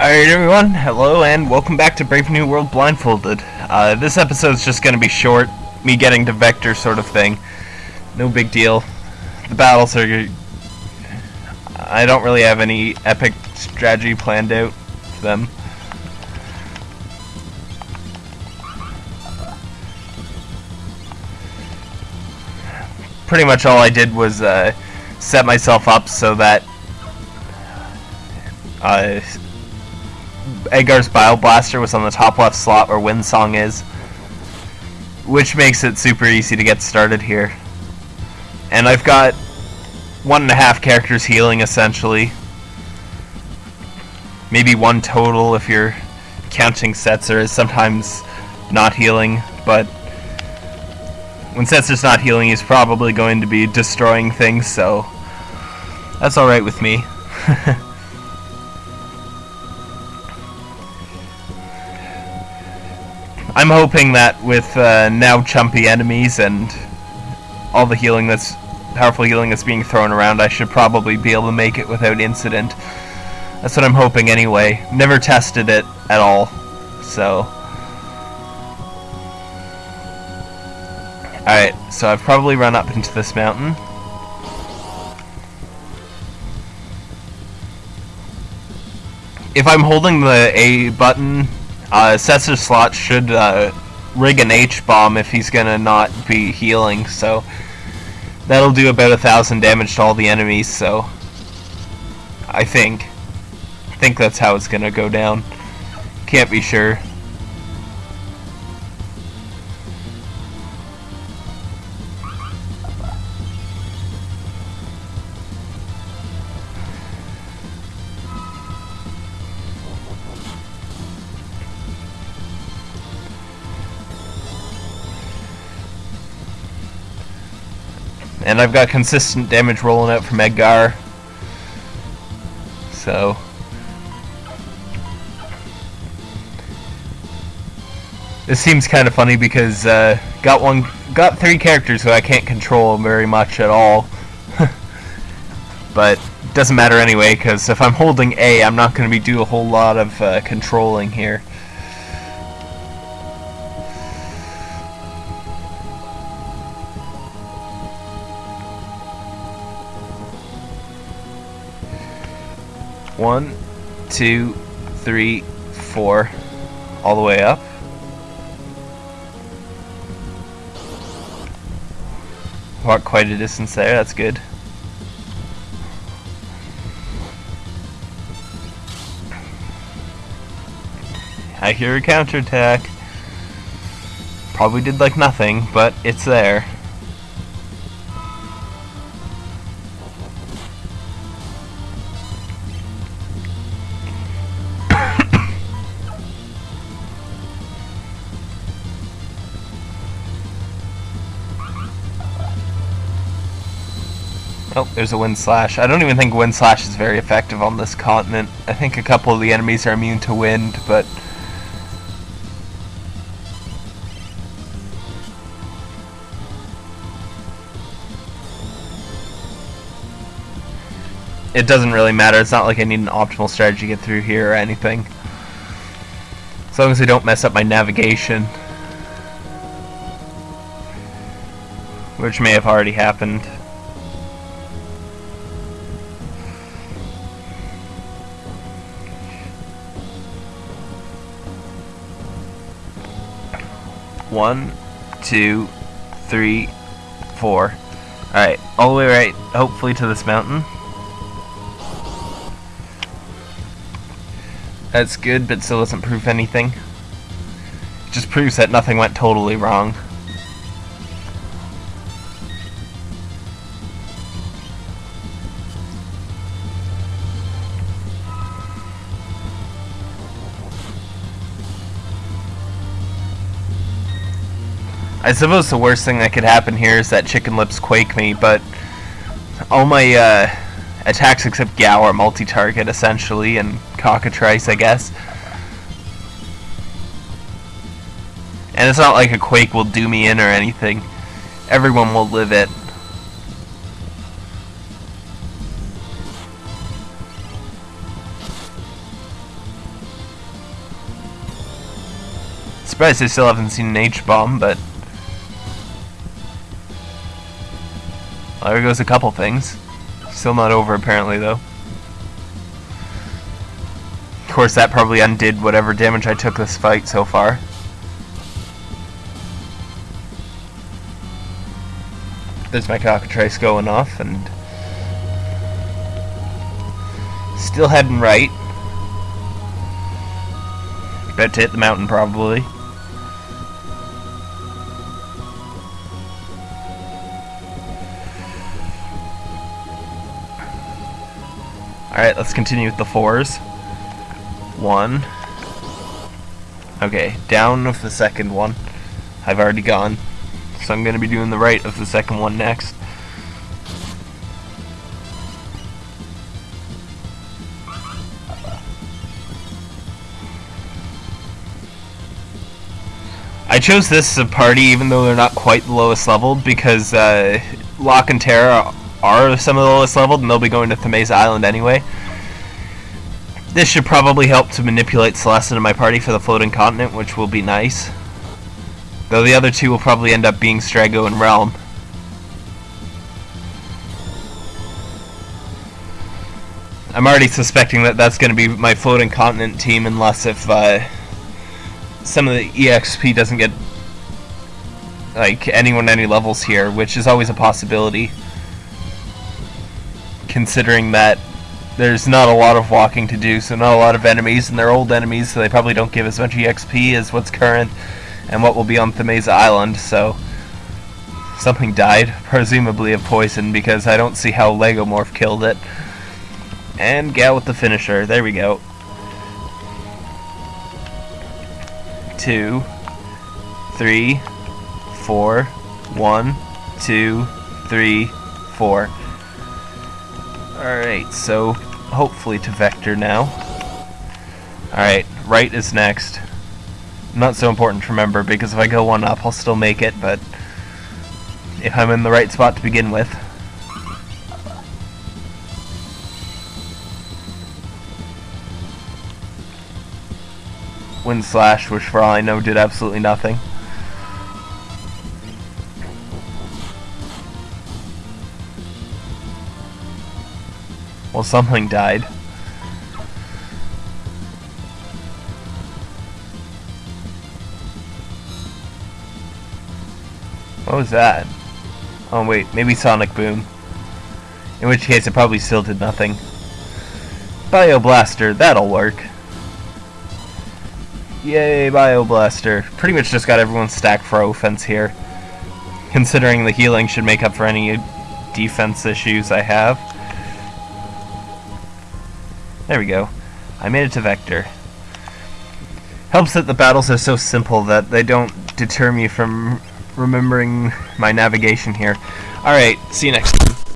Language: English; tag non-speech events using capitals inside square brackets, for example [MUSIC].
Alright everyone, hello and welcome back to Brave New World Blindfolded. Uh, this episode's just gonna be short, me getting to Vector sort of thing. No big deal. The battles are... I don't really have any epic strategy planned out for them. Pretty much all I did was uh, set myself up so that uh, Edgar's Bio Blaster was on the top left slot where Windsong is, which makes it super easy to get started here. And I've got one and a half characters healing essentially. Maybe one total if you're counting Setzer is sometimes not healing, but when Setzer's not healing he's probably going to be destroying things, so that's alright with me. [LAUGHS] I'm hoping that with uh, now chumpy enemies and all the healing that's powerful healing that's being thrown around, I should probably be able to make it without incident. That's what I'm hoping anyway. Never tested it at all, so. Alright, so I've probably run up into this mountain. If I'm holding the A button uh, Setzer slot should uh, rig an H-bomb if he's gonna not be healing, so that'll do about a thousand damage to all the enemies, so I think. I think that's how it's gonna go down. Can't be sure. And I've got consistent damage rolling out from Edgar. So... This seems kind of funny because uh, got one, got three characters who I can't control very much at all. [LAUGHS] but doesn't matter anyway because if I'm holding A, I'm not going to be do a whole lot of uh, controlling here. One, two, three, four, all the way up. Walk quite a distance there, that's good. I hear a counterattack. Probably did like nothing, but it's there. Oh, there's a wind slash. I don't even think wind slash is very effective on this continent. I think a couple of the enemies are immune to wind, but... It doesn't really matter. It's not like I need an optimal strategy to get through here or anything. As long as I don't mess up my navigation. Which may have already happened. One, two, three, four. Alright, all the way right, hopefully to this mountain. That's good, but still doesn't prove anything. It just proves that nothing went totally wrong. I suppose the worst thing that could happen here is that Chicken Lips quake me, but all my uh, attacks except Gau are multi-target, essentially, and Cockatrice, I guess. And it's not like a quake will do me in or anything. Everyone will live it. Surprised I still haven't seen an H-bomb, but Well, there goes a couple things. Still not over, apparently, though. Of course, that probably undid whatever damage I took this fight so far. There's my cockatrice going off, and... Still heading right. About to hit the mountain, probably. Alright, let's continue with the fours. One. Okay, down of the second one. I've already gone. So I'm going to be doing the right of the second one next. I chose this as a party even though they're not quite the lowest leveled because uh, Locke and Terra are some of the lowest leveled and they'll be going to Thamasa Island anyway. This should probably help to manipulate Celes into my party for the floating continent, which will be nice. Though the other two will probably end up being Strago and Relm. I'm already suspecting that that's going to be my floating continent team unless if uh, some of the EXP doesn't get like anyone any levels here, which is always a possibility considering that there's not a lot of walking to do, so not a lot of enemies, and they're old enemies, so they probably don't give as much EXP as what's current and what will be on Thamasa Island, so something died, [LAUGHS] presumably of poison, because I don't see how Legomorph killed it. And Gal with the finisher, there we go. Two, three, four, one, two, three, four. Alright, so hopefully to Vector now. Alright, right is next. Not so important to remember because if I go one up I'll still make it, but if I'm in the right spot to begin with. Wind Slash, which for all I know did absolutely nothing. Well, something died. What was that? Oh wait, maybe Sonic Boom. In which case it probably still did nothing. Bio Blaster, that'll work. Yay, Bio Blaster. Pretty much just got everyone stacked for offense here. Considering the healing should make up for any defense issues I have. There we go. I made it to Vector. Helps that the battles are so simple that they don't deter me from remembering my navigation here. Alright, see you next time.